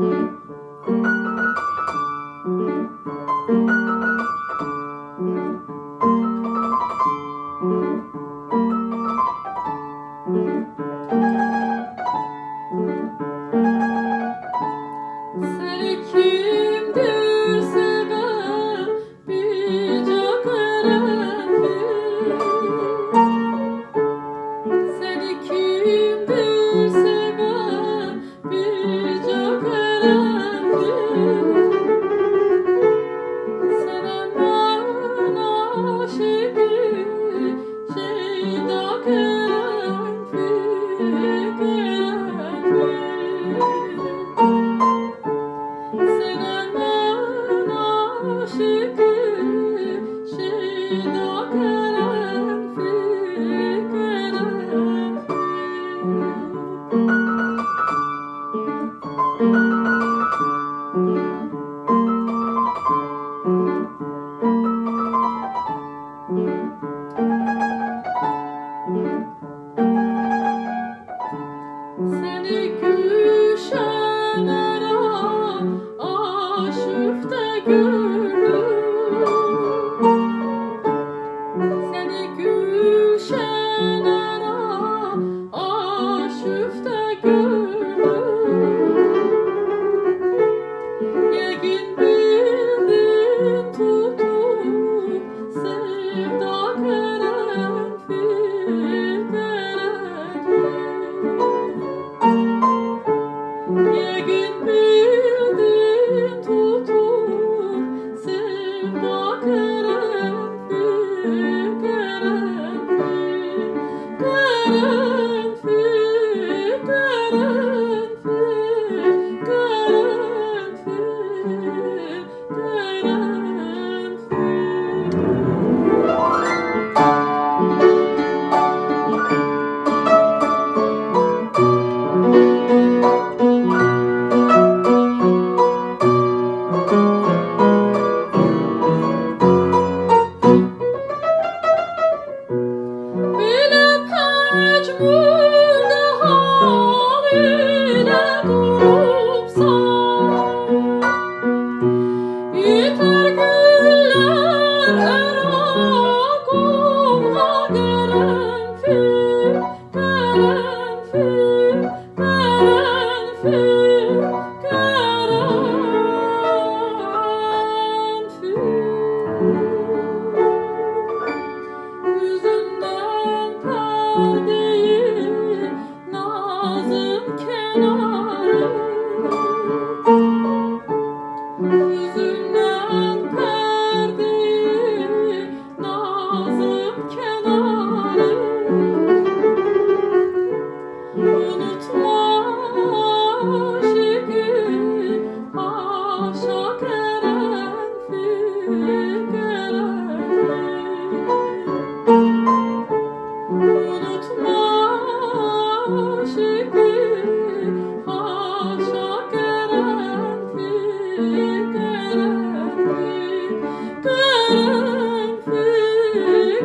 Música şeyda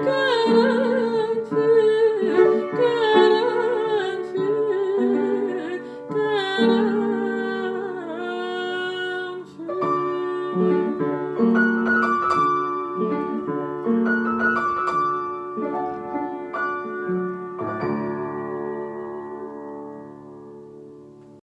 Karanfil